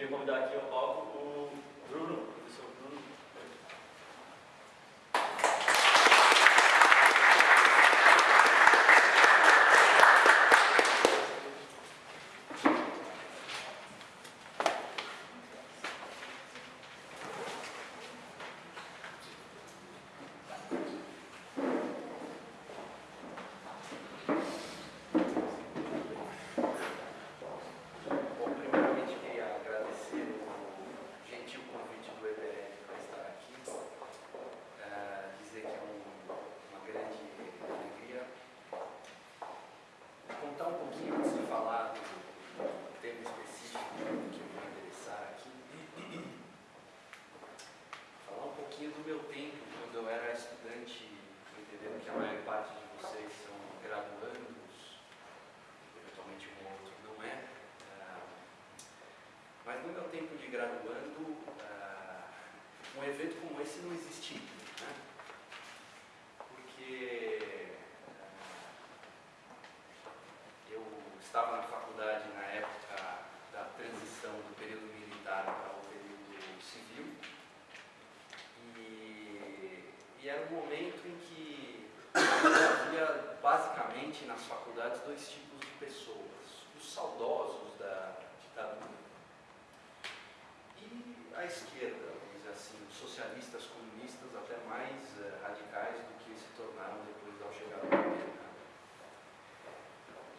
queria convidar aqui ao palco o Bruno, o professor Bruno. Bom, primeiramente queria agradecer o gentil convite do EBL para estar aqui. Eh, dizer que é um- uma grande alegria contar um pouquinho antes de falar do tema específico que eu vou interessar aqui. Falar um pouquinho do meu tempo quando eu era estudante, entendendo que a maior parte de vocês são graduandos, eventualmente um ou outro não é. Ah, Mas no meu tempo de graduando, ah, um evento como esse não existia. Né? Porque ah, eu estava na faculdade na época da transição do período militar para o período civil. E, e era um momento em que havia basicamente nas faculdades dois tipos de pessoas. Os saudosos da ditadura e a esquerda, vamos dizer assim, socialistas comunistas até mais eh, radicais do que se tornaram depois ao chegar ao poder. né?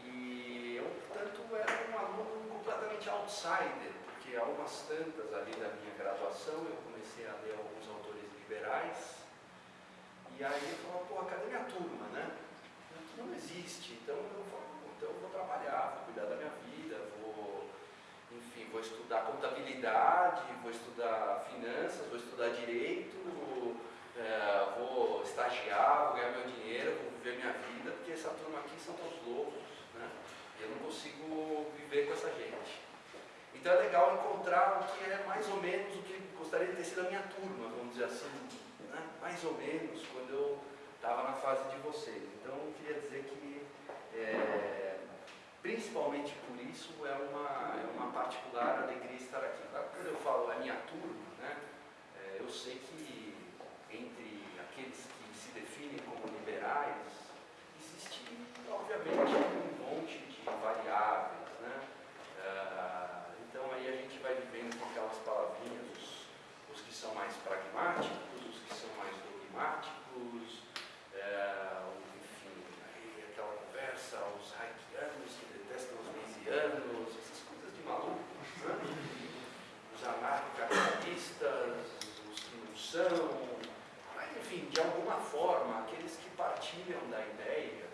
E eu, portanto, era um aluno completamente outsider, porque há umas tantas ali da minha graduação eu comecei a ler alguns autores liberais, e aí eu falava, pô, cadê minha turma, né? Não existe, então eu vou, então eu vou trabalhar, vou cuidar da minha vou estudar contabilidade, vou estudar finanças, vou estudar direito, eh, vou estagiar, vou ganhar meu dinheiro, vou viver minha vida, porque essa turma aqui são todos loucos, né? Eu não consigo viver com essa gente. Então é legal encontrar o que é mais ou menos o que gostaria de ter sido a minha turma, vamos dizer assim, né? mais ou menos quando eu estava na fase de vocês. Então eu queria dizer que, é, principalmente por isso, é uma, é uma particular alegria estar aqui. Quando eu falo a minha turma, né? é, eu sei que entre aqueles que se definem como liberais, existe, obviamente, um monte de variáveis, né? Ah, então aí a gente vai vivendo com aquelas palavrinhas, os, os que são mais pragmáticos, os que são mais dogmáticos, é, o- enfim, aí aquela conversa, os haitianos que detestam os mesianos, essas coisas de maluco, né? os anarcocapitalistas, os que não são, mas enfim, de alguma forma, aqueles que partilham da ideia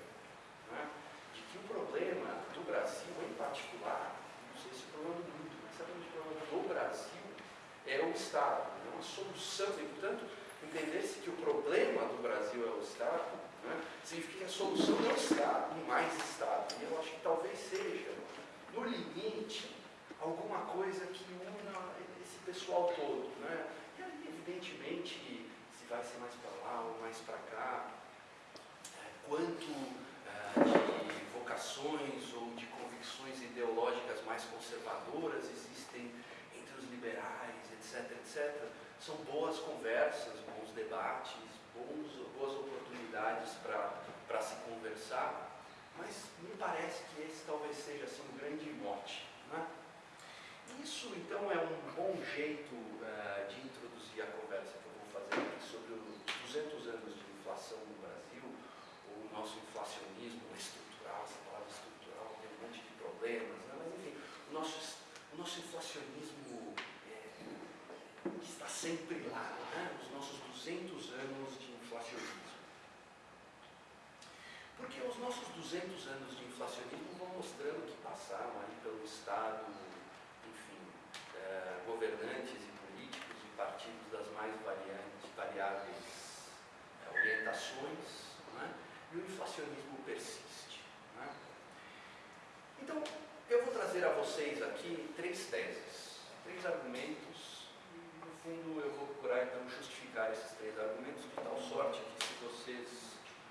né, de que o problema do Brasil em particular, não sei se o problema do mundo, mas certamente o problema do Brasil é o Estado, é uma solução, e portanto, entender-se que o problema do Brasil é o Estado, né, significa que a solução é o Estado, e mais Estado. E eu acho que talvez seja, no limite, alguma coisa que una esse pessoal todo. Né? E evidentemente, se vai ser mais para lá ou mais para cá, é, quanto ah, de vocações ou de convicções ideológicas mais conservadoras existem entre os liberais, etc, etc. São boas conversas, bons debates, bons, boas oportunidades para se conversar, mas me parece que esse talvez seja assim, um grande mote. Né? Isso, então, é um bom jeito eh, de introduzir a conversa que eu vou fazer aqui sobre os 200 anos de inflação no Brasil, o nosso inflacionismo estrutural, essa palavra estrutural tem um monte de problemas, né? mas enfim, o nosso, o nosso inflacionismo sempre lá, né? os nossos 200 anos de inflacionismo. Porque os nossos 200 anos de inflacionismo vão mostrando que passaram aí pelo Estado, enfim, eh, governantes e políticos e partidos das mais variantes, variáveis eh, orientações, né? e o inflacionismo persiste. né? Então, eu vou trazer a vocês aqui três teses, três argumentos, fundo eu vou procurar então justificar esses três argumentos de tal sorte que se vocês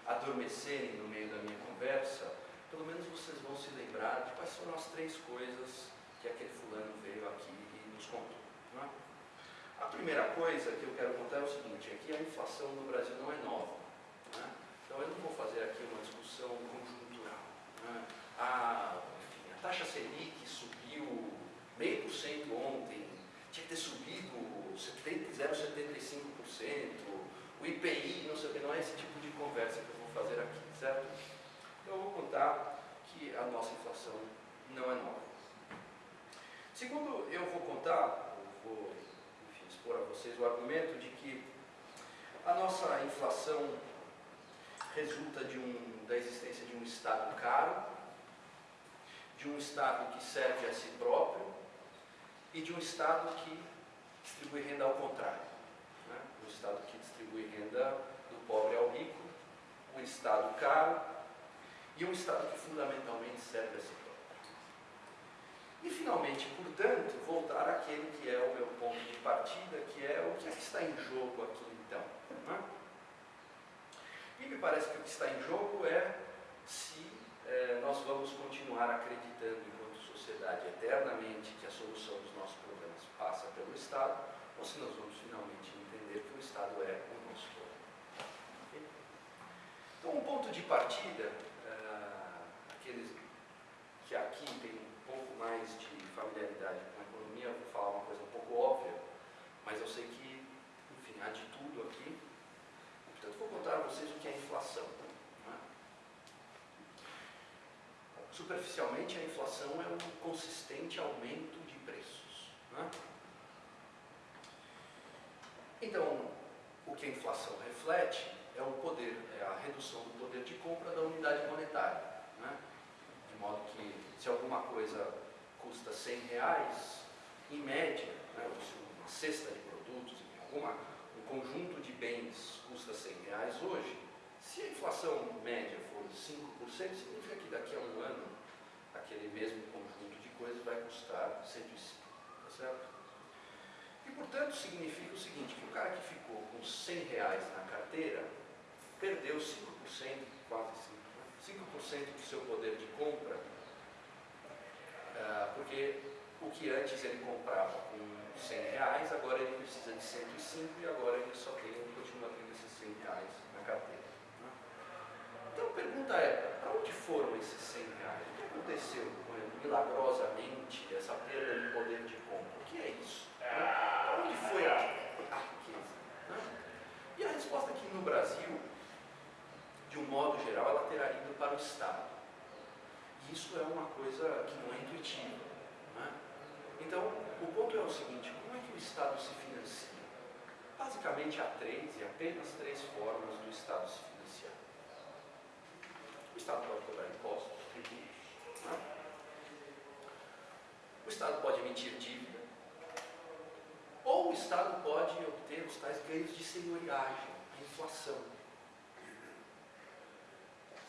adormecerem no meio da minha conversa, pelo menos vocês vão se lembrar de quais foram as três coisas que aquele fulano veio aqui e nos primeira coisa que eu quero contar é o seguinte, é a inflação no Brasil não é nova. Né? Então eu não vou fazer aqui uma discussão conjuntural. Né? A, enfim, a taxa Selic subiu meio por cento ontem, tinha que ter subido 0,75%, o IPI, não sei o que, não é esse tipo de conversa que eu vou fazer aqui, certo? Então eu vou contar que a nossa inflação não é nova. Segundo, eu vou contar, eu vou enfim, expor a vocês o argumento de que a nossa inflação resulta de um, da existência de um Estado caro, de um Estado que serve a si próprio e de um Estado que distribui renda ao contrário. Né? Um Estado que distribui renda do pobre ao rico, um Estado caro e um Estado que fundamentalmente serve a si próprio. E, finalmente, portanto, voltar àquele que é o meu ponto de partida, que é o que, é que está em jogo aqui, então. Né? E me parece que o que está em jogo é se eh, nós vamos continuar acreditando, enquanto sociedade, eternamente, que a solução dos nossos problemas passa pelo Estado, ou se nós vamos finalmente entender que o Estado é o nosso problema. Então, um ponto de partida, uh, aqueles que aqui têm pouco mais de familiaridade com a economia, vou falar uma coisa um pouco óbvia, mas eu sei que, enfim, há de tudo aqui. Portanto, vou contar a vocês o que é inflação. É? Superficialmente, a inflação é um consistente aumento de preços. É? Então, o que a inflação reflete é o poder, é a redução do poder de compra da unidade monetária. Né? De modo que se alguma coisa custa 100 reais, em média, né, uma cesta de produtos, alguma, um conjunto de bens custa 100 reais hoje, se a inflação média for 5%, significa que daqui a um ano aquele mesmo conjunto de coisas vai custar 105, tá certo? E portanto significa o seguinte, que o cara que ficou com 100 reais na carteira perdeu 5%, quase 5%, 5% né? do seu poder de compra ah, porque o que antes ele comprava com 100 reais, agora ele precisa de 105 e agora ele só tem, ele continua tendo esses 100 reais na carteira. Né? Então a pergunta é, para onde foram esses 100 reais? Aconteceu milagrosamente essa perda de poder de compra? O que é isso? Né? Onde foi a, a riqueza? Né? E a resposta aqui no Brasil, de um modo geral, ela terá ido para o Estado isso é uma coisa que não é intuitiva. Né? Então, o ponto é o seguinte: como é que o Estado se financia? Basicamente, há três e apenas três formas do Estado se financiar. O Estado pode cobrar impostos, tributos. Né? O Estado pode emitir dívida. Ou o Estado pode obter os tais ganhos de senhoriagem, a inflação.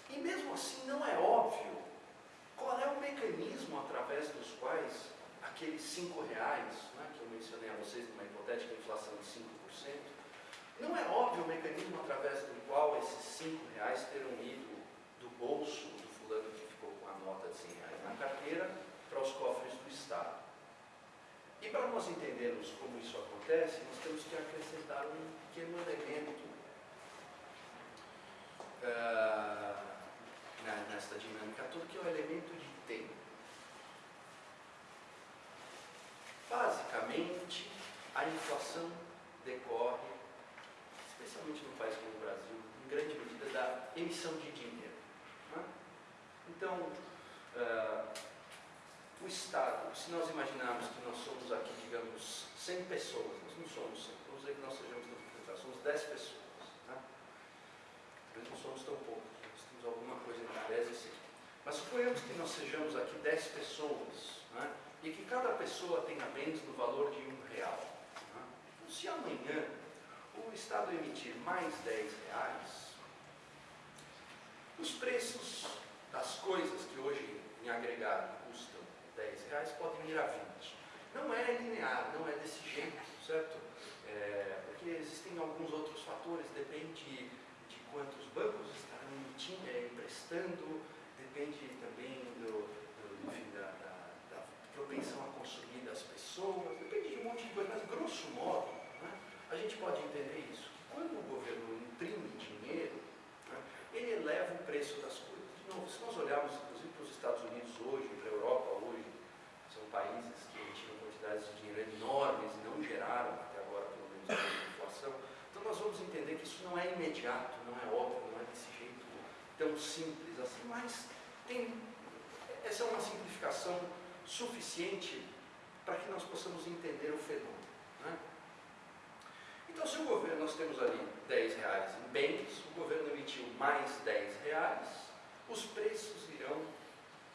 E mesmo assim, não é óbvio qual é o mecanismo através dos quais aqueles 5 reais, né, que eu mencionei a vocês numa hipotética inflação de 5%, não é óbvio o mecanismo através do qual esses 5 reais terão ido do bolso do fulano que ficou com a nota de 100 reais na carteira para os cofres do Estado. E para nós entendermos como isso acontece, nós temos que acrescentar um pequeno elemento. Uh, nesta dinâmica toda, que é o elemento de tempo. Basicamente, a inflação decorre, especialmente no país como o Brasil, em grande medida da emissão de dinheiro. Né? Então, uh, o Estado, se nós imaginarmos que nós somos aqui, digamos, 100 pessoas, nós não somos 100, vamos dizer que nós sejamos, somos 10 pessoas. Né? Nós não somos tão poucos alguma coisa em tese sim. Mas suponhamos que nós sejamos aqui 10 pessoas né, e que cada pessoa tenha bens no valor de um real. Né? Então, se amanhã o Estado emitir mais 10 reais, os preços das coisas que hoje em agregado custam 10 reais podem ir a 20. Não é linear, não é desse jeito, certo? É, porque existem alguns outros fatores, depende de quantos bancos emitindo, é, emprestando, depende também do, do enfim, da, da, da, propensão a consumir das pessoas, depende de um monte de coisa, mas grosso modo, né, a gente pode entender isso. Quando o governo imprime dinheiro, né, ele eleva o preço das coisas. De novo, se nós olharmos, inclusive, para os Estados Unidos hoje, para a Europa hoje, são países que tinham quantidades de dinheiro enormes e não geraram, até agora, pelo menos, a inflação. Então, nós vamos entender que isso não é imediato, não é óbvio, não é desse jeito tão simples assim, mas tem, essa é uma simplificação suficiente para que nós possamos entender o fenômeno. Né? Então, se o governo, nós temos ali 10 reais em bens, o governo emitiu mais 10 reais, os preços irão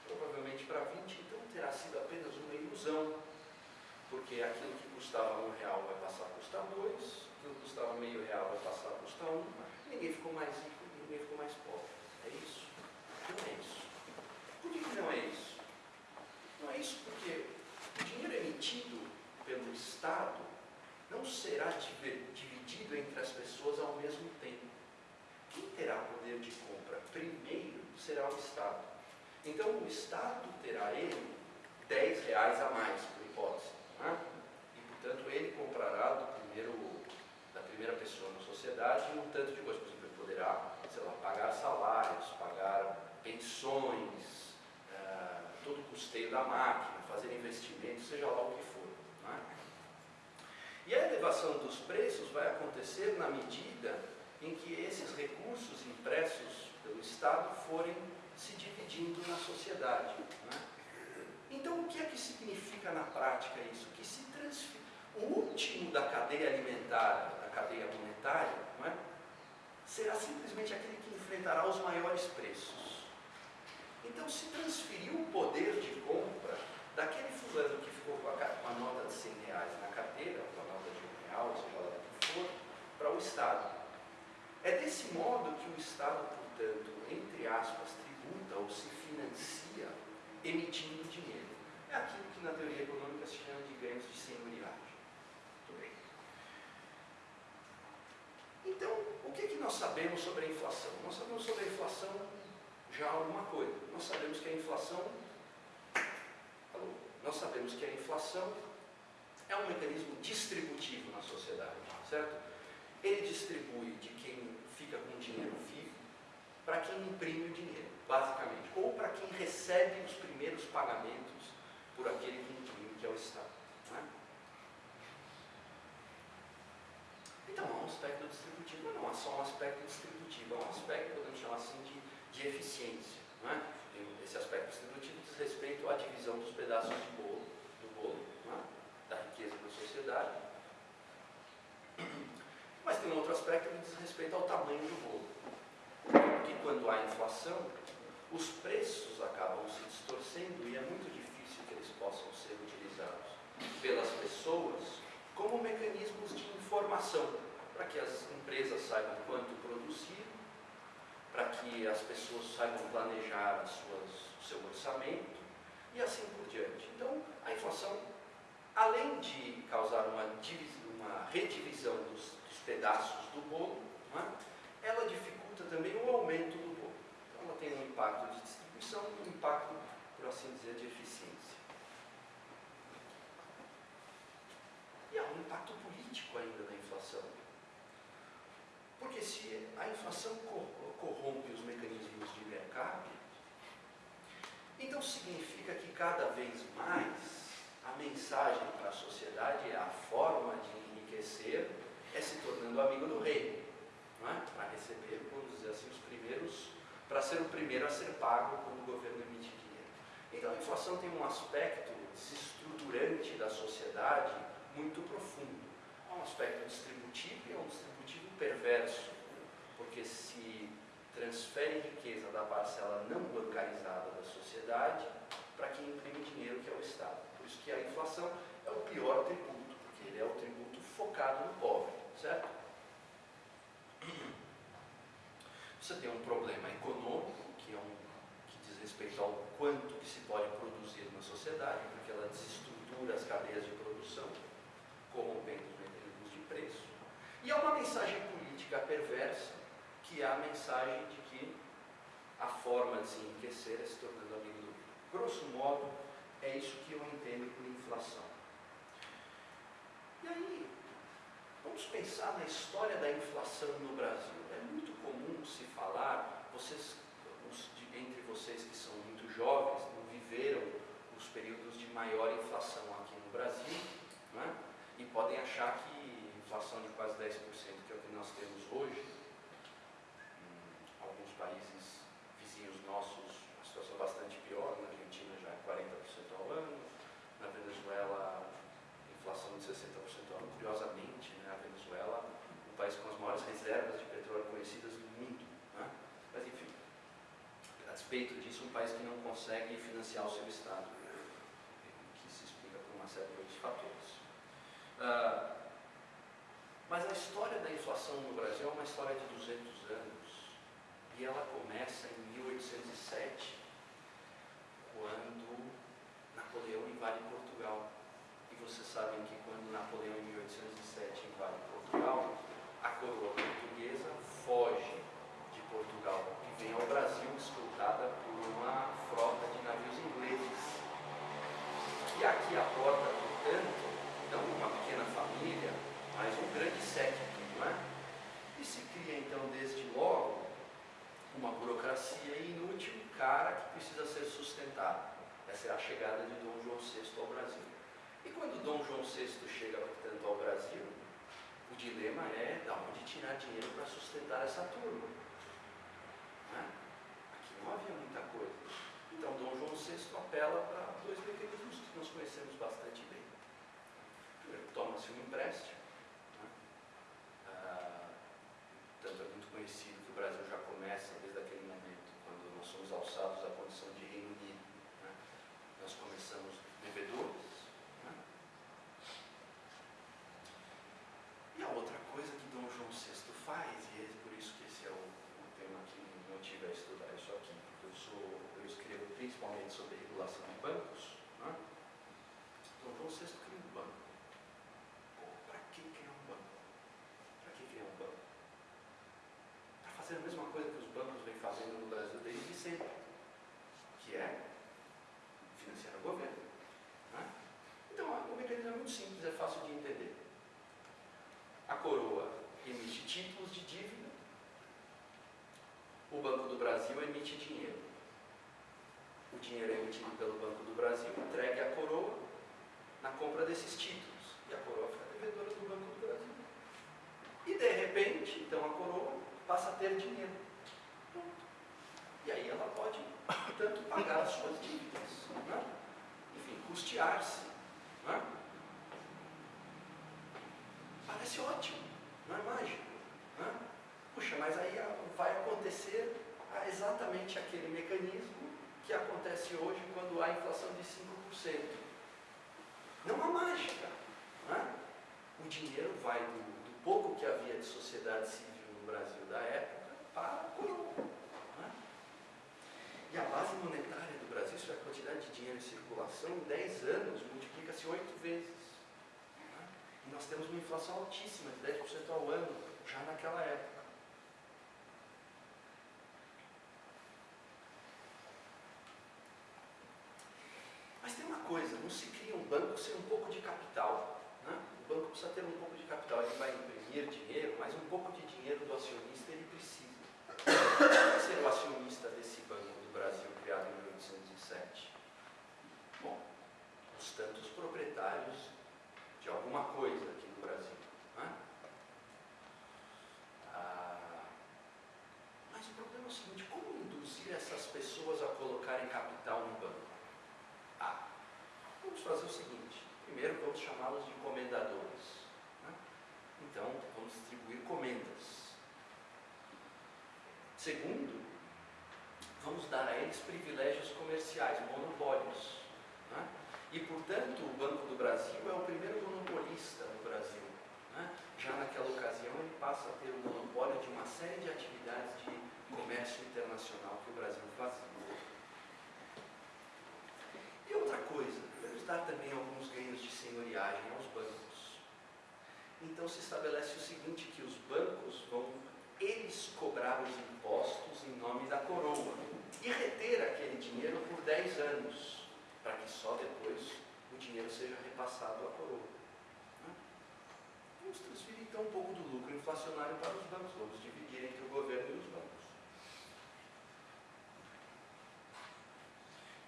provavelmente para 20, então terá sido apenas uma ilusão, porque aquilo que custava um real vai passar a custar dois, aquilo que custava meio real vai passar a custar um, ninguém ficou mais rico, ninguém ficou mais pobre. É isso? Não é isso. Por que, que não é isso? Não é isso porque o dinheiro emitido pelo Estado não será dividido entre as pessoas ao mesmo tempo. Quem terá poder de compra primeiro será o Estado. Então o Estado terá ele 10 reais a mais, por hipótese. Né? E portanto ele comprará do primeiro, da primeira pessoa na sociedade um tanto de coisa. Por exemplo, ele poderá, sei lá, pagar salários, pagar pensões, uh, todo o custeio da máquina, fazer investimentos, seja lá o que for. Né? E a elevação dos preços vai acontecer na medida em que esses recursos impressos pelo Estado forem se dividindo na sociedade. Né? Então, o que é que significa na prática isso? Que se transfere. O último da cadeia alimentar, da cadeia monetária, é? será simplesmente aquele que enfrentará os maiores preços. Então, se transferiu o poder de compra daquele fulano que ficou com a, nota de 100 reais na carteira, real, seja lá que for, para o Estado. É desse modo que o Estado, portanto, entre aspas, tributa ou se financia emitindo dinheiro. É aquilo que na teoria econômica se chama de ganhos de senhoriagem. Muito bem. Então, o que, que nós sabemos sobre a inflação? Nós sabemos sobre a inflação já alguma coisa. Nós sabemos que a inflação. Nós sabemos que a inflação é um mecanismo distributivo na sociedade, certo? Ele distribui de quem fica com dinheiro vivo para quem imprime o dinheiro, basicamente, ou para quem recebe os primeiros pagamentos por aquele que imprime, que é o Estado. É? Então há um aspecto distributivo, mas não há só um aspecto distributivo, há um aspecto, podemos chamar assim, de, de eficiência. É? Esse aspecto distributivo diz respeito à divisão dos pedaços de bolo, é? da riqueza da sociedade. Mas tem um outro aspecto que diz respeito ao tamanho do bolo. Porque quando há inflação, os preços acabam se distorcendo e é muito difícil que eles possam ser utilizados pelas pessoas como mecanismos de informação, para que as empresas saibam quanto produzir, para que as pessoas saibam planejar suas, o seu orçamento e assim por diante. Então, a inflação, além de causar uma, uma redivisão dos, dos pedaços do bolo, é? ela dificulta também o aumento do bolo. Então, ela tem um impacto de distribuição e um impacto, por assim dizer, de eficiência. E há um impacto político ainda da inflação. Porque se a inflação corrompe os mecanismos de mercado, então significa que cada vez mais a mensagem para a sociedade é a forma de enriquecer é se tornando amigo do rei, não é? para receber, vamos dizer assim, os primeiros, para ser o primeiro a ser pago quando o governo emite dinheiro. Então a inflação tem um aspecto desestruturante da sociedade muito profundo. Há um aspecto distributivo e é um distributivo perverso, porque se transfere riqueza da parcela não bancarizada da sociedade para quem imprime dinheiro, que é o Estado. Que a inflação é o pior tributo, porque ele é o tributo focado no pobre, certo? Você tem um problema econômico, que, é um, que diz respeito ao quanto que se pode produzir na sociedade, porque ela desestrutura as cadeias de produção, corrompendo os mecanismos de preço. E há uma mensagem política perversa, que é a mensagem de que a forma de se enriquecer é se tornando amigo do. Grosso modo, é isso que eu entendo por inflação. E aí, vamos pensar na história da inflação no Brasil. É muito comum se falar, vocês, entre vocês que são muito jovens, não viveram os períodos de maior inflação aqui no Brasil, né? e podem achar que inflação de quase 10%, que é o que nós temos hoje, em alguns países vizinhos nossos, a situação é bastante pior, na Argentina já é 40% ao ano, na Venezuela, inflação de 60% ao ano, curiosamente, né? a Venezuela, o país com as maiores reservas de petróleo conhecidas do mundo. Né? Mas enfim, a despeito disso, um país que não consegue financiar o seu Estado, que se explica por uma série de outros fatores. Uh, mas a história da inflação no Brasil é uma história de 200 anos e ela começa em 1807, quando Napoleão invade Portugal. E vocês sabem que quando Napoleão em 1807 invade Portugal, a coroa portuguesa foge de Vem ao Brasil escoltada por uma frota de navios ingleses. E aqui a porta, portanto, não uma pequena família, mas um grande séquito, não é? E se cria então desde logo uma burocracia inútil, cara que precisa ser sustentado. Essa é a chegada de Dom João VI ao Brasil. E quando Dom João VI chega, portanto, ao Brasil, o dilema é de onde tirar dinheiro para sustentar essa turma. Não havia muita coisa. Então Dom João VI apela para dois mecanismos que nós conhecemos bastante bem. Toma-se um empréstimo Portanto, é muito conhecido que o Brasil já começa desde aquele momento, quando nós somos alçados à condição de Reino Unido. Né? Nós começamos devedores. Né? E a outra coisa que Dom João VI faz, e é por isso que esse é o, o tema que me motiva a estudar isso aqui, porque eu, sou, eu escrevo principalmente sobre regulação de bancos. Né? Dom João VI cria um banco. Para que criar um banco? Para que criar um banco? fazer a mesma coisa que os bancos vêm fazendo no Brasil desde sempre, que é financiar o governo. Né? Então, o mecanismo é muito simples, é fácil de entender. A coroa emite títulos de dívida, o Banco do Brasil emite dinheiro. O dinheiro é emitido pelo Banco do Brasil, entregue à coroa na compra desses títulos. E a coroa fica devedora do Banco do Brasil. E de repente, então a coroa passa a ter dinheiro. Pronto. E aí ela pode, portanto, pagar as suas dívidas. Né? Enfim, custear-se. Né? Parece ótimo, não é mágico. Né? Puxa, mas aí vai acontecer exatamente aquele mecanismo que acontece hoje quando há inflação de 5%. Não há mágica. Né? O dinheiro vai do, do pouco que havia de sociedade civil no Brasil da época para a coroa. Né? E a base monetária do Brasil, isso é a quantidade de dinheiro em circulação, em 10 anos multiplica-se 8 vezes. Né? E nós temos uma inflação altíssima, de 10% ao ano, já naquela época. Mas tem uma coisa, não se cria um banco sem um pouco de capital. Né? O banco precisa ter um pouco de capital, ele vai imprimir dinheiro, mas um pouco de dinheiro do acionista ele precisa. Quem ser o acionista desse Banco do Brasil criado em 1807? Bom, os tantos proprietários de alguma coisa aqui no Brasil. Né? Ah, mas o problema é o seguinte, como induzir essas pessoas a colocarem capital no banco? Ah, vamos fazer o seguinte, primeiro vamos chamá-los de comendadores. Né? Então, vamos distribuir comendas. Segundo, vamos dar a eles privilégios comerciais, monopólios. Né? E, portanto, o Banco do Brasil é o primeiro monopolista no Brasil. Né? Já naquela ocasião, ele passa a ter o monopólio de uma série de atividades de comércio internacional que o Brasil fazia. E outra coisa, vamos dar também alguns ganhos de senhoriagem aos bancos. Então se estabelece o seguinte, que os bancos vão eles cobravam os impostos em nome da coroa e reter aquele dinheiro por 10 anos, para que só depois o dinheiro seja repassado à coroa. Vamos transferir então um pouco do lucro inflacionário para os bancos, vamos dividir entre o governo e os bancos.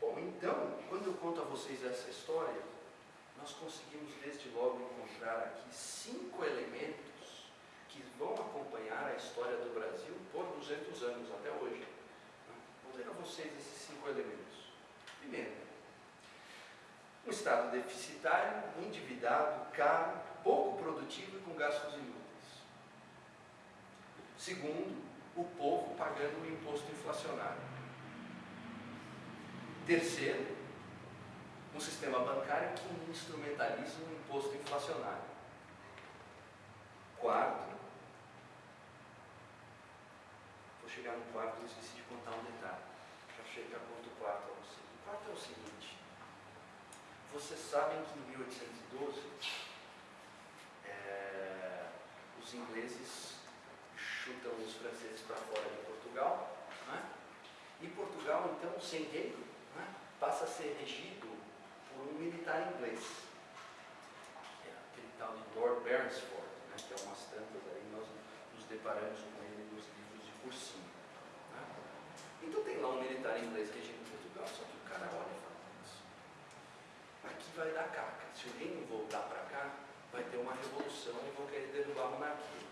Bom, então, quando eu conto a vocês essa história, nós conseguimos desde logo encontrar aqui cinco elementos que vão acompanhar a história do Brasil por 200 anos até hoje. Vou ler a vocês esses cinco elementos. Primeiro, um Estado deficitário, endividado, caro, pouco produtivo e com gastos inúteis. Segundo, o povo pagando o imposto inflacionário. Terceiro, um sistema bancário que instrumentaliza o imposto inflacionário. Quarto, vou chegar no quarto e esqueci de contar um detalhe. Já chega conto o quarto você. O quarto é o seguinte: vocês sabem que em 1812 é, os ingleses chutam os franceses para fora de Portugal, né? e Portugal, então, sem rei, né? passa a ser regido por um militar inglês, que é aquele tal de Lord Beresford, né? que é umas tantas aí nós nos deparamos com ele nos livros de cursinho. Lá um militar inglês regindo Portugal, só que o cara olha e fala, aqui vai dar caca, se o rei não voltar para cá, vai ter uma revolução e vão querer derrubar a monarquia.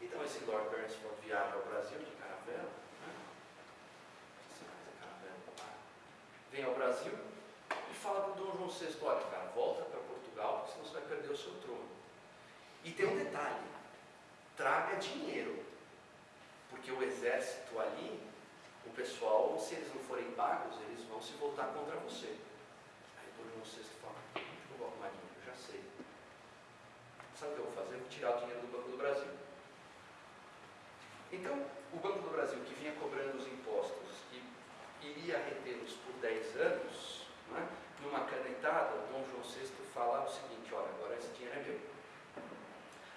Então esse Lord Beresford viaja ao Brasil de caravela. Né? Vem ao Brasil e fala para o Dom João VI, olha cara, volta para Portugal, porque senão você vai perder o seu trono. E tem um detalhe, traga dinheiro, porque o exército ali, o pessoal, se eles não forem pagos, eles vão se voltar contra você. Aí o Dom João VI fala, onde eu vou arrumar dinheiro? Eu já sei. Sabe o que eu vou fazer? Eu vou tirar o dinheiro do Banco do Brasil. Então, o Banco do Brasil, que vinha cobrando os impostos e iria retê-los por 10 anos, né, numa canetada, o Dom João VI fala o seguinte: olha, agora esse dinheiro é meu.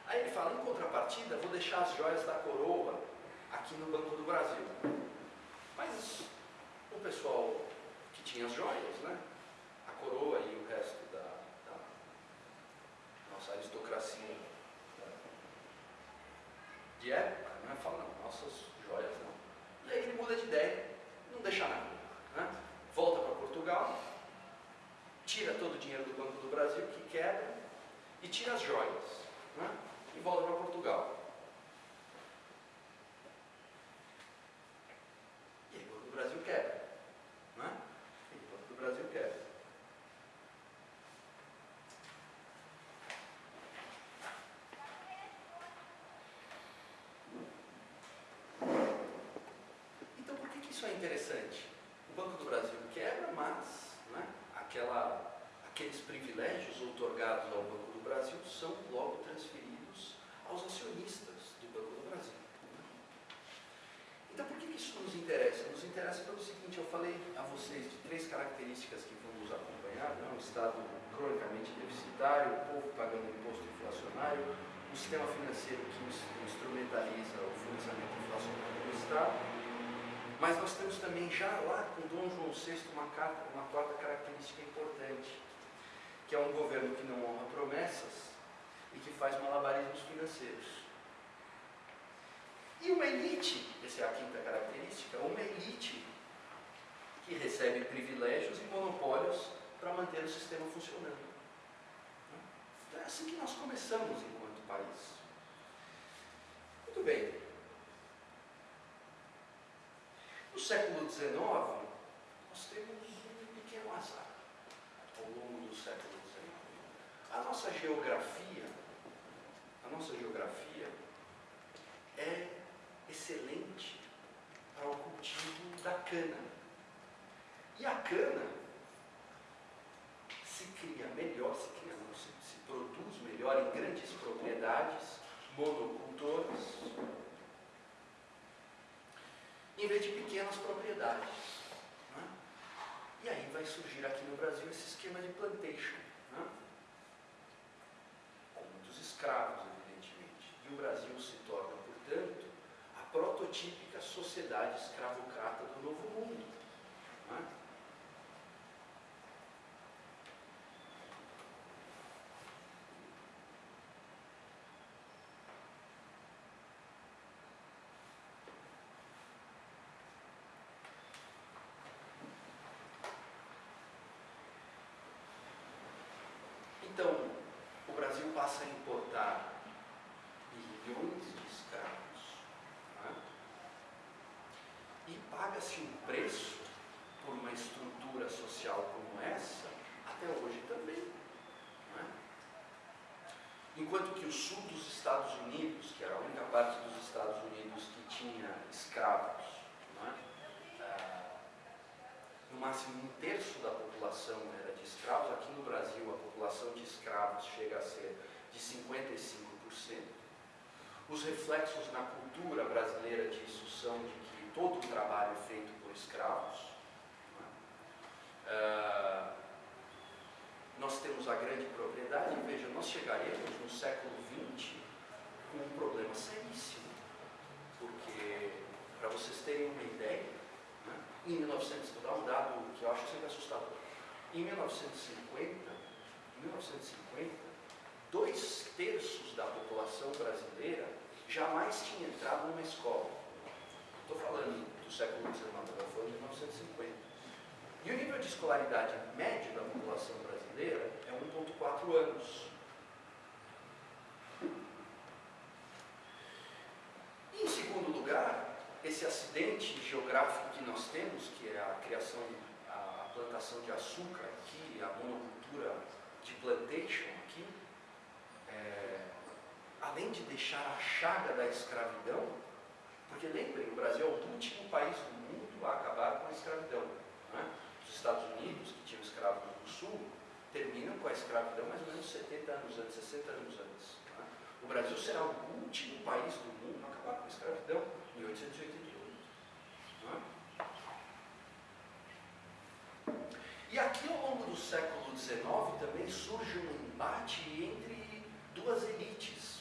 Aí ele fala: em contrapartida, vou deixar as joias da coroa aqui no Banco do Brasil. Mas o pessoal que tinha as joias, né, a coroa e o resto da, da nossa aristocracia de época, né? fala, não, nossas joias não. E aí ele muda de ideia, não deixa nada. Né? Volta para Portugal, tira todo o dinheiro do Banco do Brasil, que quebra, e tira as joias. Né? E volta para Portugal. E aí o Banco do Brasil quebra. Né? E o Banco do Brasil quebra. Então, por que, que isso é interessante? O Banco do Brasil quebra, mas né, aquela, aqueles privilégios otorgados ao Banco do Brasil são logo transferidos aos acionistas do Banco do Brasil. Então, por que, que isso nos interessa? Nos interessa pelo seguinte: eu falei a vocês de três características que vão nos acompanhar: né? Um Estado cronicamente deficitário, o povo pagando imposto inflacionário, um sistema financeiro que instrumentaliza o financiamento inflacionário do Estado. Mas nós temos também já lá com Dom João VI uma, carta, uma quarta característica importante, que é um governo que não honra promessas e que faz malabarismos financeiros. E uma elite, essa é a quinta característica, uma elite que recebe privilégios e monopólios para manter o sistema funcionando. Então é assim que nós começamos enquanto país. Muito bem. No século XIX, nós temos um pequeno azar ao longo do século XIX. A nossa geografia, a nossa geografia é excelente para o cultivo da cana. E a cana se cria melhor, se cria não, se, se produz melhor em grandes propriedades, monocultoras, de pequenas propriedades. Né? E aí vai surgir aqui no Brasil esse esquema de plantation, né? com muitos escravos, evidentemente. E o Brasil se torna, portanto, a prototípica sociedade escravocrata do Novo Mundo. Né? Paga-se um preço por uma estrutura social como essa, até hoje também. É? Enquanto que o sul dos Estados Unidos, que era a única parte dos Estados Unidos que tinha escravos, é? No máximo um terço da população era de escravos, aqui no Brasil a população de escravos chega a ser de 55%. Os reflexos na cultura brasileira disso são de todo o trabalho é feito por escravos. É? Uh, nós temos a grande propriedade, veja, nós chegaremos no século XX com um problema seríssimo. Porque, para vocês terem uma ideia, né, em 1900, vou dar um dado que eu acho sempre assustador. Em 1950, em 1950 dois terços da população brasileira jamais tinha entrado numa escola. Estou falando do século XIX, estou falando de 1950. E o nível de escolaridade médio da população brasileira é 1,4 anos. E, em segundo lugar, esse acidente geográfico que nós temos, que é a criação, a plantação de açúcar aqui, a monocultura de plantation aqui, é, além de deixar a chaga da escravidão, porque lembrem, o Brasil é o último país do mundo a acabar com a escravidão. Né? Os Estados Unidos, que tinham escravos no sul, terminam com a escravidão mais ou menos 70 anos antes, 60 anos antes. Né? O Brasil será o último país do mundo a acabar com a escravidão em 1888. Né? E aqui ao longo do século XIX também surge um embate entre duas elites.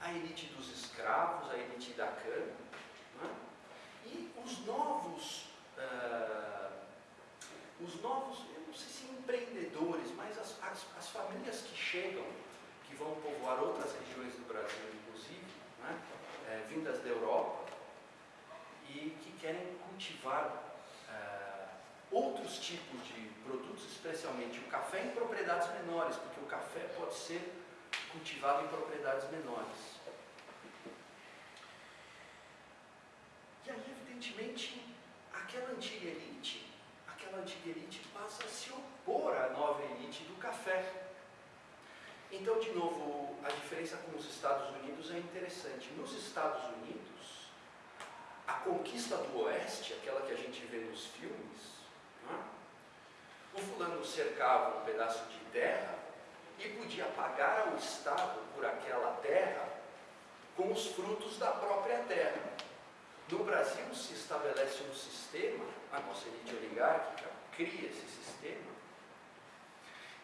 A elite dos escravos, a elite da cana, os novos, uh, os novos, eu não sei se empreendedores, mas as, as, as, famílias que chegam, que vão povoar outras regiões do Brasil, inclusive, né? é, vindas da Europa, e que querem cultivar uh, outros tipos de produtos, especialmente o café em propriedades menores, porque o café pode ser cultivado em propriedades menores. E aí, evidentemente, aquela antiga elite, aquela antiga elite passa a se opor à nova elite do café. Então, de novo, a diferença com os Estados Unidos é interessante. Nos Estados Unidos, a conquista do Oeste, aquela que a gente vê nos filmes, é? o fulano cercava um pedaço de terra e podia pagar ao Estado por aquela terra com os frutos da própria terra. No Brasil se estabelece um sistema, a nossa elite oligárquica cria esse sistema,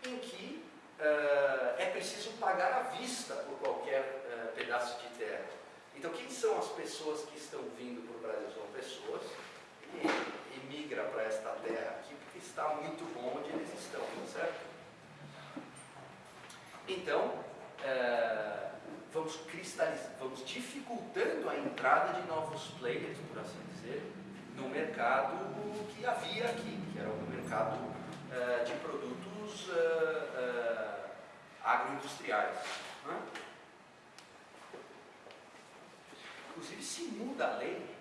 em que uh, é preciso pagar à vista por qualquer uh, pedaço de terra. Então, quem são as pessoas que estão vindo para o Brasil? São pessoas que emigram para esta terra aqui porque está muito bom onde eles estão, certo? Então, é, vamos cristalizar, vamos dificultando a entrada de novos players, por assim dizer, no mercado que havia aqui, que era o mercado é, de produtos é, agroindustriais. Né? Inclusive, se muda a lei,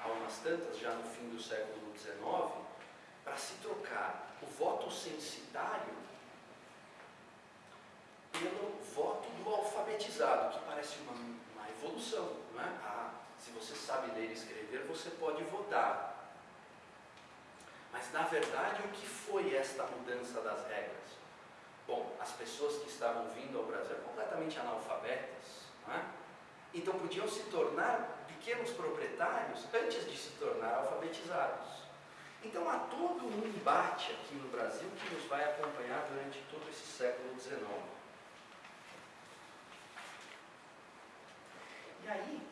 há umas tantas, já no fim do século XIX, para se trocar o voto censitário pelo alfabetizado, que parece uma, uma evolução. Não é? Ah, se você sabe ler e escrever, você pode votar. Mas, na verdade, o que foi esta mudança das regras? Bom, as pessoas que estavam vindo ao Brasil completamente analfabetas, é? então podiam se tornar pequenos proprietários antes de se tornar alfabetizados. Então há todo um embate aqui no Brasil que nos vai acompanhar durante todo esse século XIX. E aí,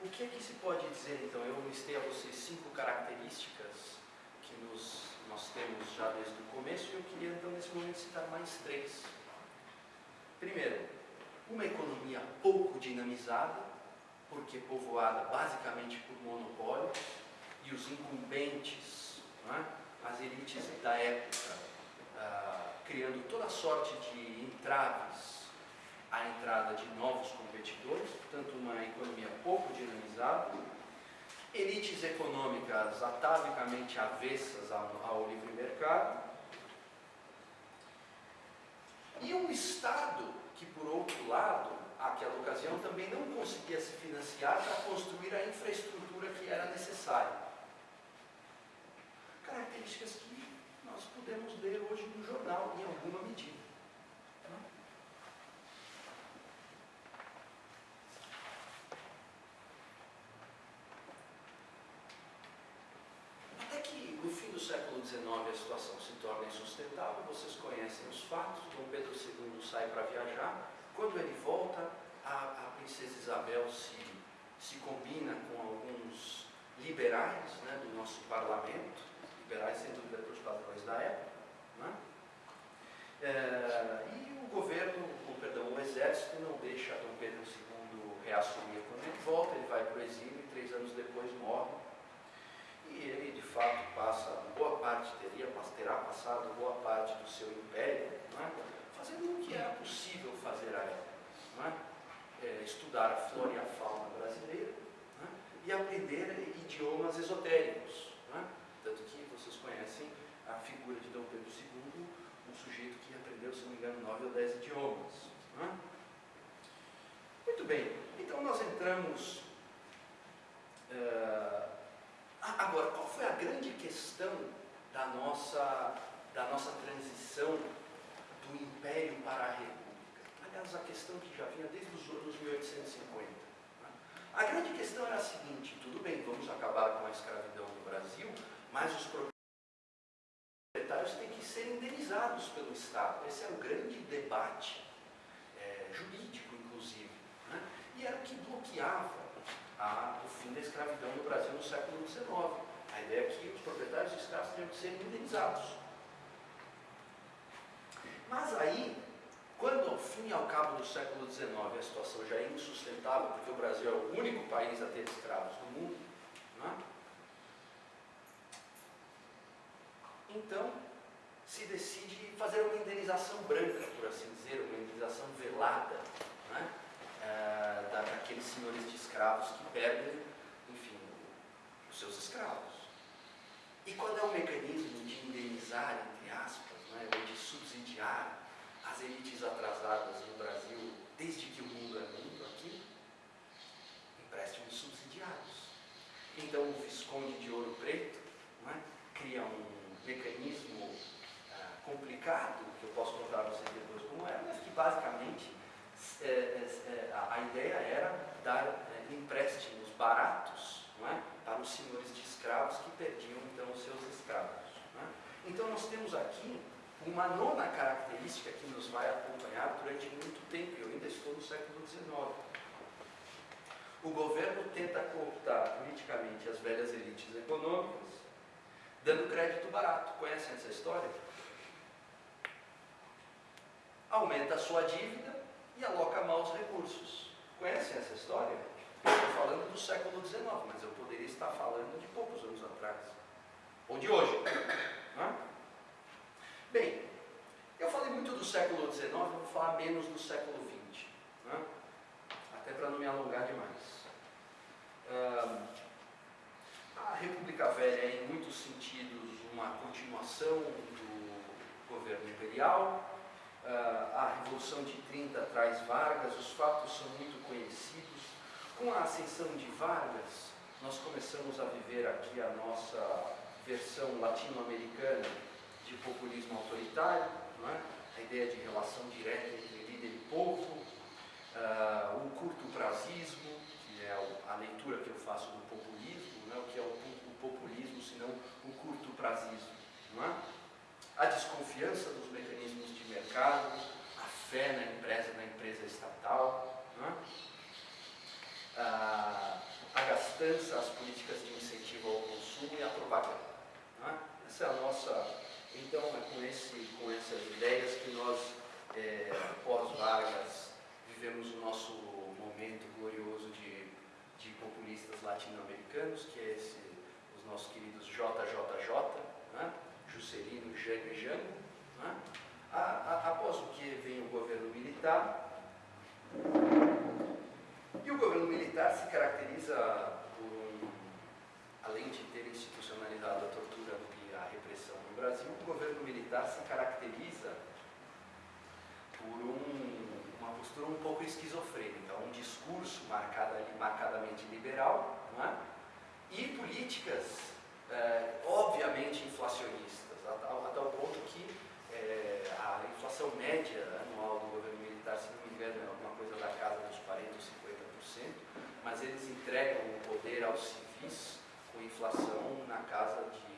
o que é que se pode dizer então? Eu listei a vocês cinco características que nos, nós temos já desde o começo e eu queria então nesse momento citar mais três. Primeiro, uma economia pouco dinamizada, porque povoada basicamente por monopólios e os incumbentes, é? as elites da época, ah, criando toda sorte de entraves a entrada de novos competidores, portanto, uma economia pouco dinamizada. elites econômicas atavicamente avessas ao, livre mercado, e um Estado que, por outro lado, àquela ocasião também não conseguia se financiar para construir a infraestrutura que era necessária. Características que nós podemos ler hoje no jornal, em alguma medida. Até que no fim do século A situação se torna insustentável, vocês conhecem os fatos, Dom Pedro II sai para viajar, quando ele volta, a, a princesa Isabel se, se combina com alguns liberais né, do nosso parlamento, liberais sem dúvida para os padrões da época, né? é, e o governo, ou, perdão, o exército não deixa Dom Pedro II reassumir quando ele volta, ele vai para o exílio e três anos depois morre. E ele de fato passa boa parte, teria, terá passado boa parte do seu império, né? fazendo o que era possível fazer à época. Né? É, estudar a flora e a fauna brasileira né? e aprender idiomas esotéricos. Né? Tanto que vocês conhecem a figura de Dom Pedro II, um sujeito que aprendeu, se não me engano, nove ou dez idiomas. Né? Muito bem, então nós entramos. Uh, agora, qual foi a grande questão da nossa, da nossa transição do Império para a República? Aliás, a questão que já vinha desde os anos 1850. Né? A grande questão era a seguinte: tudo bem, vamos acabar com a escravidão no Brasil, mas os proprietários têm que ser indenizados pelo Estado. Esse era o grande debate é, jurídico, inclusive. Né? E era o que bloqueava a, o fim da escravidão no Brasil no século XIX. A ideia é que os proprietários de escravos teriam que ser indenizados. Mas aí, quando ao fim e ao cabo do século XIX a situação já é insustentável, porque o Brasil é o único país a ter escravos no mundo, né? então se decide fazer uma indenização branca, por assim dizer, uma indenização velada, né? é, daqueles senhores de escravos que perdem, enfim, os seus escravos. E qual é o mecanismo de indenizar, entre aspas, né, ou de subsidiar elites atrasadas no Brasil, desde que o mundo é mundo aqui? Empréstimos subsidiados. Então o Visconde de Ouro Preto né, cria um mecanismo uh, complicado, que eu posso contar a vocês depois como é, mas que basicamente é, é, a, a, ideia era dar é, empréstimos baratos é, para os senhores de escravos que perdiam então os seus escravos. É? Então nós temos aqui uma nona característica que nos vai acompanhar durante muito tempo, eu ainda estou no século XIX. O governo tenta cooptar politicamente as velhas elites econômicas, dando crédito barato. Conhecem essa história? Aumenta a sua dívida e aloca maus recursos. Conhecem essa história? Estou falando do século XIX, mas eu poderia estar falando de poucos anos atrás. Ou de hoje. Né? Bem, eu falei muito do século XIX, vou falar menos do século XX. Né? Até para não me alongar demais. a República Velha é, em muitos sentidos, uma continuação do governo imperial. a Revolução de 30 traz Vargas, os fatos são muito conhecidos. Com a ascensão de Vargas, nós começamos a viver aqui a nossa versão latino-americana de populismo autoritário, é? a ideia de relação direta entre líder e povo, uh, o curto prazismo, que é a leitura que eu faço do populismo, né? o que é o, o populismo, senão o curto prazismo. É? A desconfiança dos mecanismos de mercado, a fé na empresa, na empresa estatal, é? uh, a gastança, as políticas de incentivo ao consumo e a propaganda. Essa é a nossa então, é com, esse, com essas ideias que nós, é, pós-Vargas, vivemos o nosso momento glorioso de, de populistas latino-americanos, que é esse, os nossos queridos JJJ, né? Juscelino Jango e Jango. Né? Após o que vem o governo militar, e o governo militar se caracteriza por além de ter institucionalizado a tortura e a repressão no Brasil, o governo militar se caracteriza por um, uma postura um pouco esquizofrênica, um discurso marcada, marcadamente liberal é? e políticas eh, obviamente inflacionistas, a, tal ponto que eh, a inflação média anual do governo militar, se não me engano, é alguma coisa da casa dos 40% ou 50%, mas eles entregam o poder aos civis com inflação na casa de,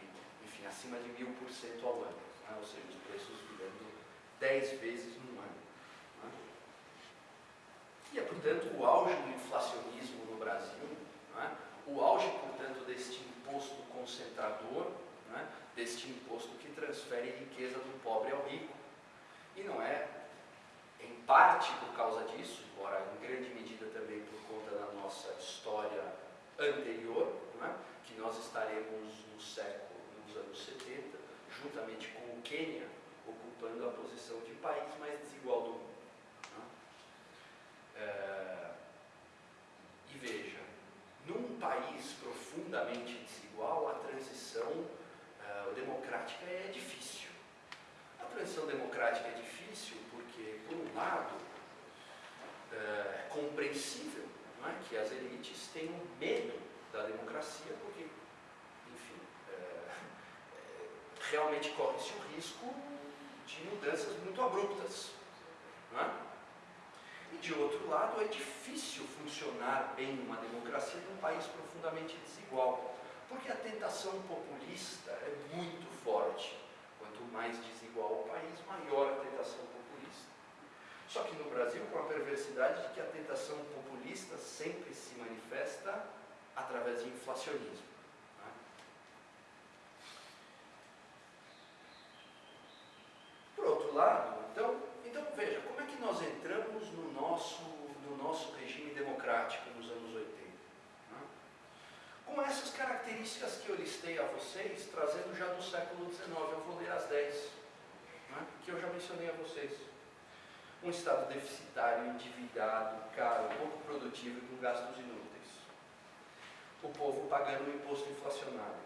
enfim, acima de mil por cento ao ano, né? ou seja, os preços virando 10 vezes no ano. Né? E é, portanto, o auge do inflacionismo no Brasil, né? o auge, portanto, deste imposto concentrador, né? deste imposto que transfere riqueza do pobre ao rico. E não é, em parte por causa disso, embora em grande medida também por conta da nossa história anterior, né? que nós estaremos no século, nos anos 70, juntamente com o Quênia, ocupando a posição de país mais desigual do mundo. Né? É... E veja, num país profundamente desigual, a transição uh, democrática é difícil. A transição democrática é difícil porque, por um lado, uh, é compreensível não é? que as elites tenham medo da democracia, porque, enfim, uh, realmente corre-se o risco de mudanças muito abruptas. É? E de outro lado, é difícil funcionar bem uma democracia num país profundamente desigual, porque a tentação populista é muito forte. Quanto mais desigual o país, maior a tentação populista. Só que no Brasil, com a perversidade de que a tentação populista sempre se manifesta através de inflacionismo. Né? Por outro lado, então, então veja, como é que nós entramos no nosso, no nosso regime democrático nos anos 80? Né? Com essas características que eu listei a vocês, trazendo já do século XIX, eu vou ler as 10, né? que eu já mencionei a vocês. Um Estado deficitário, endividado, caro, pouco produtivo e com gastos inúteis. O o imposto inflacionário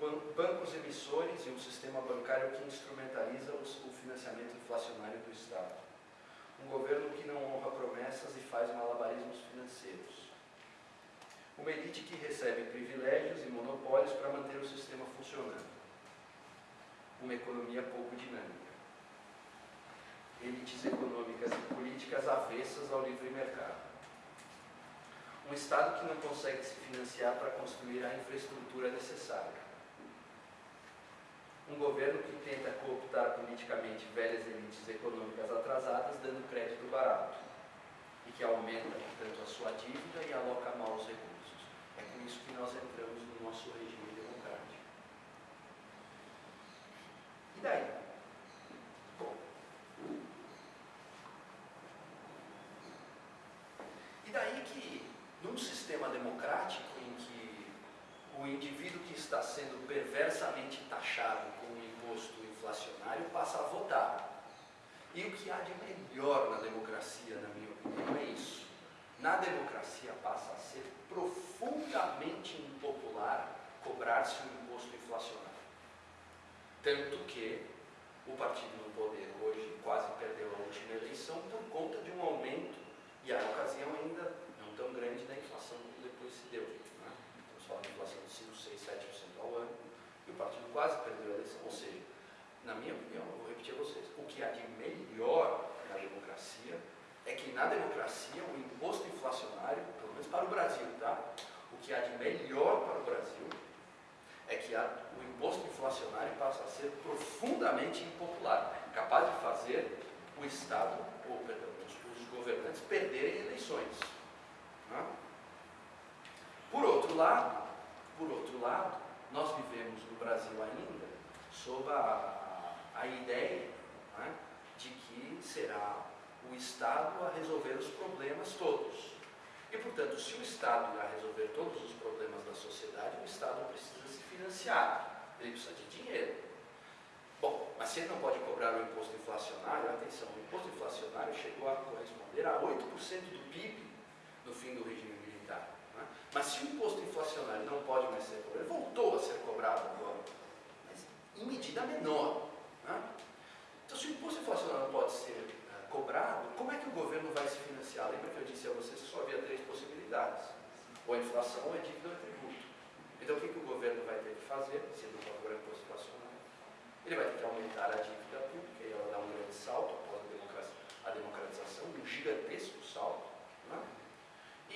ban bancos emissores e um sistema bancário que instrumentaliza os, o financiamento inflacionário do Estado. Um governo que não honra promessas e faz malabarismos financeiros. Uma elite que recebe privilégios e monopólios para manter o sistema funcionando. Uma economia pouco dinâmica. Elites econômicas e políticas avessas ao livre mercado um Estado que não consegue se financiar para construir a infraestrutura necessária um governo que tenta cooptar politicamente velhas elites econômicas atrasadas, dando crédito barato, e que aumenta, portanto, a sua dívida e aloca mal os recursos. É com isso que nós entramos no nosso regime democrático. E daí? Bom. E daí que, num sistema democrático em que o indivíduo que está sendo perversamente taxado com um imposto inflacionário passa a votar. E o que há de melhor na democracia, na minha opinião, é isso. Na democracia passa a ser profundamente impopular cobrar-se um imposto inflacionário. Tanto que o partido no poder hoje quase perdeu a última eleição por conta de um aumento, e a ocasião ainda não tão grande da inflação como depois se deu só de inflação de 5, 6, 7% ao ano, e o partido quase perdeu a eleição. Ou seja, na minha opinião, eu vou repetir a vocês, o que há de melhor na democracia é que na democracia o imposto inflacionário, pelo menos para o Brasil, tá? O que há de melhor para o Brasil é que há, o imposto inflacionário passa a ser profundamente impopular, capaz de fazer o Estado, ou perdão, os, os governantes perderem eleições. Né? Por outro lado, por outro lado, nós vivemos no Brasil ainda sob a, a ideia né, de que será o Estado a resolver os problemas todos. E, portanto, se o Estado irá resolver todos os problemas da sociedade, o Estado precisa se financiar, ele precisa de dinheiro. Bom, mas se ele não pode cobrar o imposto inflacionário, atenção, o imposto inflacionário chegou a corresponder a 8% do PIB no fim do regime? Mas se o imposto inflacionário não pode mais ser cobrado, ele voltou a ser cobrado agora, mas em medida menor. Né? Então, se o imposto inflacionário não pode ser uh, cobrado, como é que o governo vai se financiar? Lembra que eu disse a vocês que só havia três possibilidades: ou a inflação, ou a dívida, ou a tributo. Então, o que, que o governo vai ter que fazer, se não cobrar imposto inflacionário? Ele vai ter que aumentar a dívida pública, e ela dá um grande salto após a democratização, um gigantesco salto.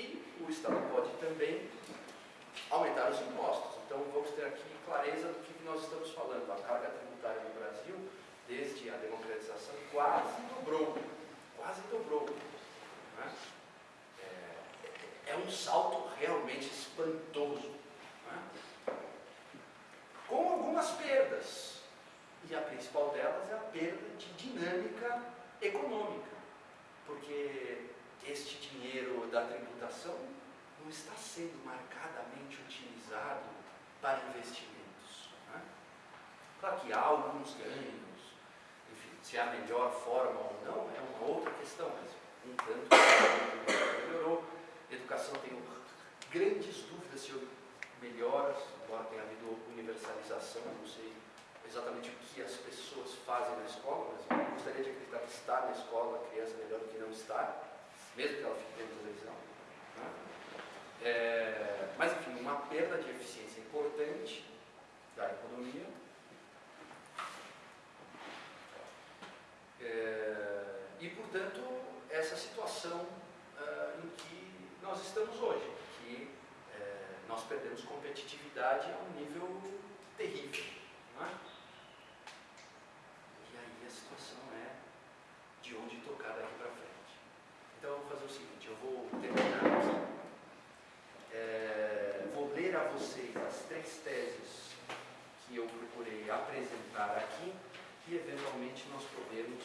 E o Estado pode também aumentar os impostos. Então, vamos ter aqui clareza do que nós estamos falando. A carga tributária no Brasil, desde a democratização, quase dobrou. Quase dobrou. Né? É, é, um salto realmente espantoso. Né? Com algumas perdas. E a principal delas é a perda de dinâmica econômica. Porque este dinheiro da tributação não está sendo marcadamente utilizado para investimentos. Né? Claro que há alguns ganhos, enfim, se é a melhor forma ou não é uma outra questão, mas um tanto melhorou. A educação tenho grandes dúvidas se melhora, embora tenha havido universalização, não sei exatamente o que as pessoas fazem na escola, mas gostaria de acreditar que estar na escola, a criança melhor do que não estar mesmo que ela fique dentro da televisão. Né? É, mas, enfim, uma perda de eficiência importante da economia. É, e, portanto, essa situação uh, em que nós estamos hoje, que é, nós perdemos competitividade a um nível terrível. Não é? E aí a situação é de onde tocar daqui para frente. Então, eu vou fazer o seguinte: eu vou terminar aqui. É, vou ler a vocês as três teses que eu procurei apresentar aqui e, eventualmente, nós podemos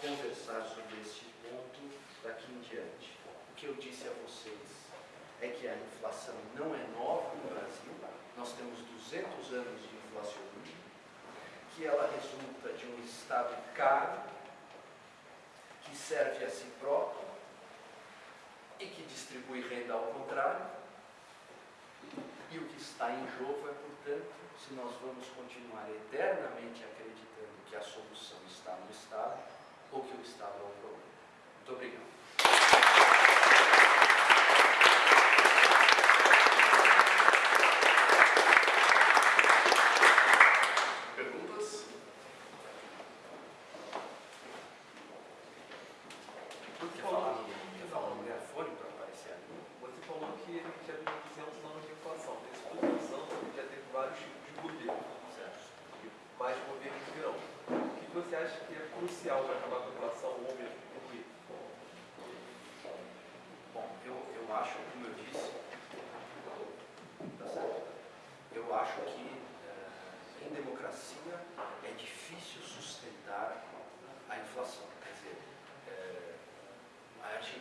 conversar sobre este ponto daqui em diante. O que eu disse a vocês é que a inflação não é nova no Brasil, nós temos 200 anos de inflacionismo, que ela resulta de um Estado caro, que serve a si próprio e que distribui renda ao contrário. E o que está em jogo é, portanto, se nós vamos continuar eternamente acreditando que a solução está no Estado ou que o Estado é o problema. Muito obrigado.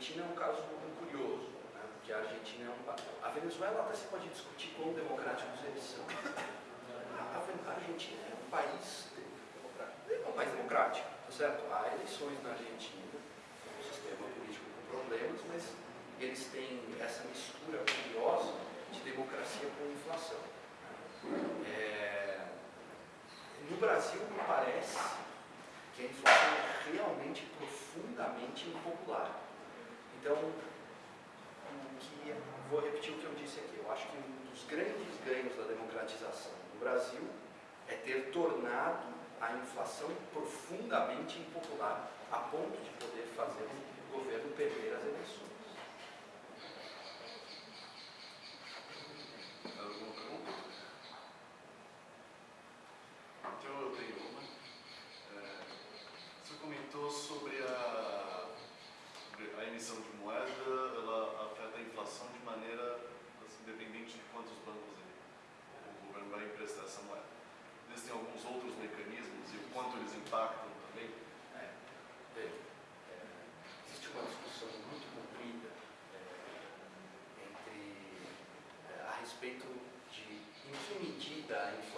Argentina é um caso muito curioso, né? porque a Argentina é um... A Venezuela até se pode discutir quão democráticos eles são. A Argentina é um país democrático. É um país democrático, tá certo? Há eleições na Argentina, um sistema político com problemas, mas eles têm essa mistura curiosa de democracia com inflação. Né? É... No Brasil, me parece que a inflação é realmente profundamente impopular. Então, que, vou repetir o que eu disse aqui, eu acho que um dos grandes ganhos da democratização no Brasil é ter tornado a inflação profundamente impopular, a ponto de poder fazer o governo perder as eleições. formação de moeda ela afeta a inflação de maneira assim, de quantos bancos o governo vai emprestar essa moeda. Existem alguns outros mecanismos e o quanto eles impactam também? É, bem, é, existe uma discussão muito comprida é, entre, é, a respeito de em que medida a inflação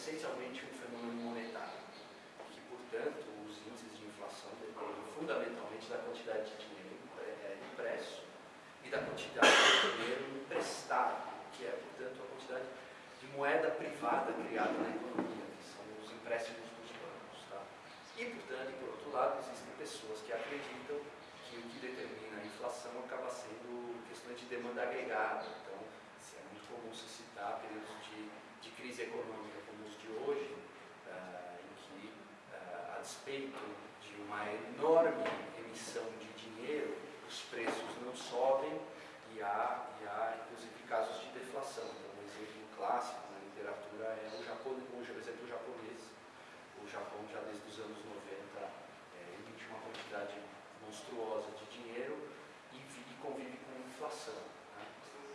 essencialmente um fenômeno monetário, que, portanto, os índices de inflação dependem fundamentalmente da quantidade de dinheiro é, impresso e da quantidade de dinheiro emprestado, que é, portanto, a quantidade de moeda privada criada na economia, que são os empréstimos dos bancos. Tá? E, portanto, por outro lado, existem pessoas que acreditam que o que determina a inflação acaba sendo questões de demanda agregada. Então, é muito comum se citar períodos de, de crise econômica hoje, uh, em que, uh, a despeito de uma enorme emissão de dinheiro, os preços não sobem e há, e há inclusive, casos de deflação. Então, um exemplo clássico na literatura é o, o exemplo japonês. O Japão, já desde os anos 90, é, emite uma quantidade monstruosa de dinheiro e, e convive com inflação. Né?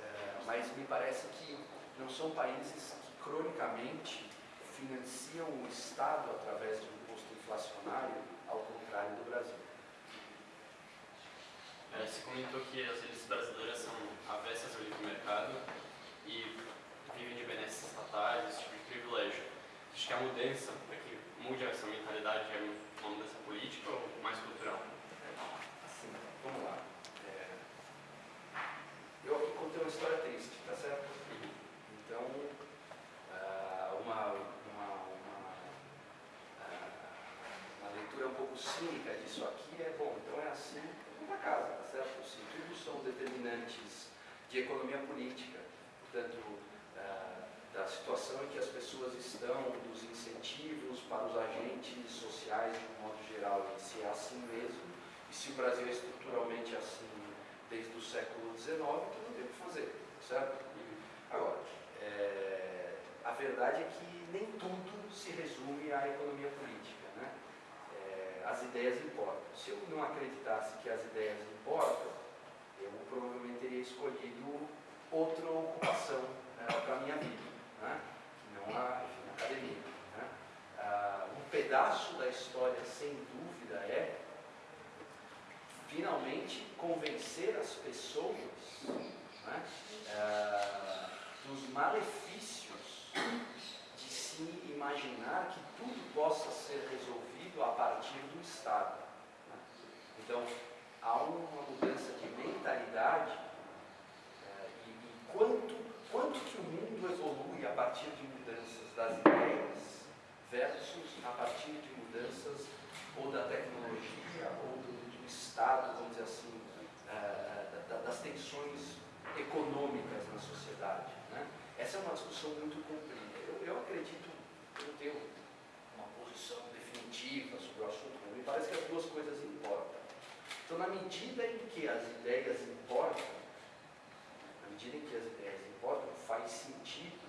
É, mas me parece que não são países que cronicamente financiam o Estado através de um imposto inflacionário, ao contrário do Brasil. É, comentou que as elites brasileiras são avessas ao livre mercado e vivem de benesses estatais, esse tipo de privilégio. Acho que a mudança, para que mude essa mentalidade, é uma mudança política ou mais cultural? Assim, vamos lá. É... Eu aqui contei uma história triste, tá certo? Uhum. Então, uh, uma, uma, uma, uh, uma leitura um pouco cínica disso aqui é, bom, então é assim, para casa, tá certo? Se tudo são de economia política, portanto, uh, da situação em que as pessoas estão, dos incentivos para os agentes sociais de um modo geral, e se é assim mesmo, e se o Brasil é estruturalmente assim desde o século XIX, então não tem o que fazer, certo? Agora, é, a verdade é que nem tudo se resume à economia política, né? É, as ideias importam. Se eu não acreditasse que as ideias importam, eu provavelmente teria escolhido outra ocupação né, para a minha vida, né? não a, enfim, academia. Né? Ah, um pedaço da história, sem dúvida, é finalmente convencer as pessoas né, ah, dos malefícios de se imaginar que tudo possa ser resolvido a partir do Estado. Né? Então, há uma mudança de mentalidade eh, e, e quanto, quanto que o mundo evolui a partir de mudanças das ideias versus a partir de mudanças ou da tecnologia ou do, do Estado, vamos dizer assim, eh, da, das tensões econômicas na sociedade. Né? Essa é uma discussão muito comprida. Eu, eu acredito, eu tenho uma posição definitiva sobre o assunto, me parece que as duas coisas importam. Então, na medida em que as ideias importam, na medida em que as ideias importam, faz sentido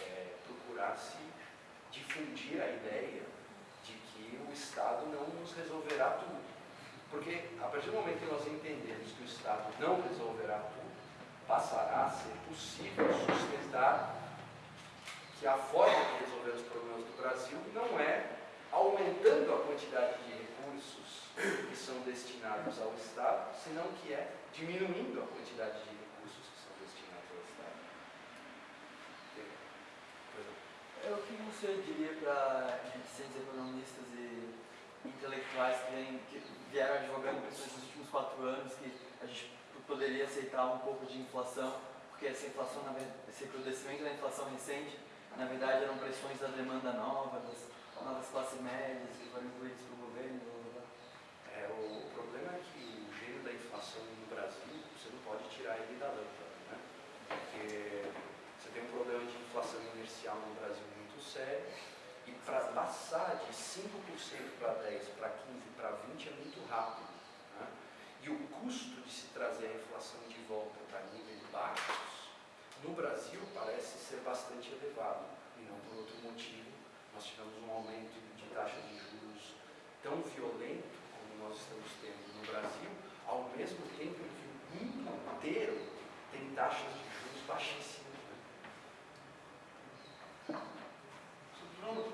é, procurar-se difundir a ideia de que o Estado não nos resolverá tudo. Porque a partir do momento que nós entendemos que o Estado não resolverá tudo, passará a ser possível sustentar que a forma de resolver os problemas do Brasil não é aumentando a quantidade de recursos que são destinados ao Estado, senão que é diminuindo a quantidade de recursos que são destinados ao Estado. É, o que você diria para cientistas economistas e intelectuais que, vem, que vieram advogando pessoas nos últimos quatro anos que a gente poderia aceitar um pouco de inflação, porque essa inflação, esse recrudescimento da inflação recente, na verdade eram pressões da demanda nova, das novas classes médias que foram incluídas pelo governo. Blá, blá, blá. É, o, o problema é que o gênio da inflação no Brasil, você não pode tirar ele da lâmpada, né? Porque você tem um problema de inercial no Brasil muito sério e para passar de 5% para 10%, para 15%, para 20% é muito rápido. Né? E o custo de se trazer a inflação de volta para níveis baixos, no Brasil parece ser bastante elevado. E não por outro motivo, nós tivemos um aumento de taxa de juros tão violento como nós estamos tendo no Brasil, ao mesmo tempo que o mundo inteiro tem taxas de juros baixíssimas. Né? Bruno,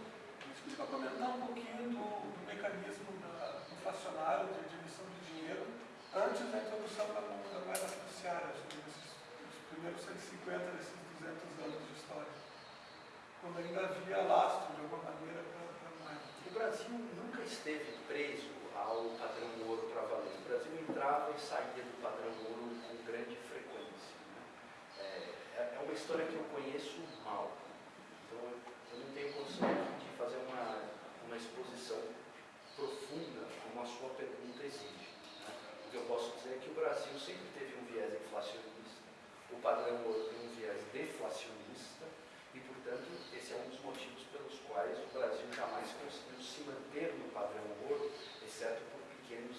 para comentar um pouquinho do, do mecanismo da, inflacionário de, de emissão de dinheiro antes da introdução da, da moeda fiduciária, os primeiros 150 desses 200 anos de história, quando ainda havia lastro de alguma maneira para a moeda. O Brasil nunca esteve preso ao padrão ouro para valer. O Brasil entrava e saía do padrão ouro com grande frequência. né? É, é uma história que eu conheço mal. Então eu não tenho condição de fazer uma, uma exposição profunda como a sua pergunta exige. né? O que eu posso dizer é que o Brasil sempre teve um viés inflacionista, o padrão ouro tem um viés deflacionista e, portanto, esse é um dos motivos pelos quais o Brasil jamais conseguiu se manter no padrão ouro, exceto por pequenos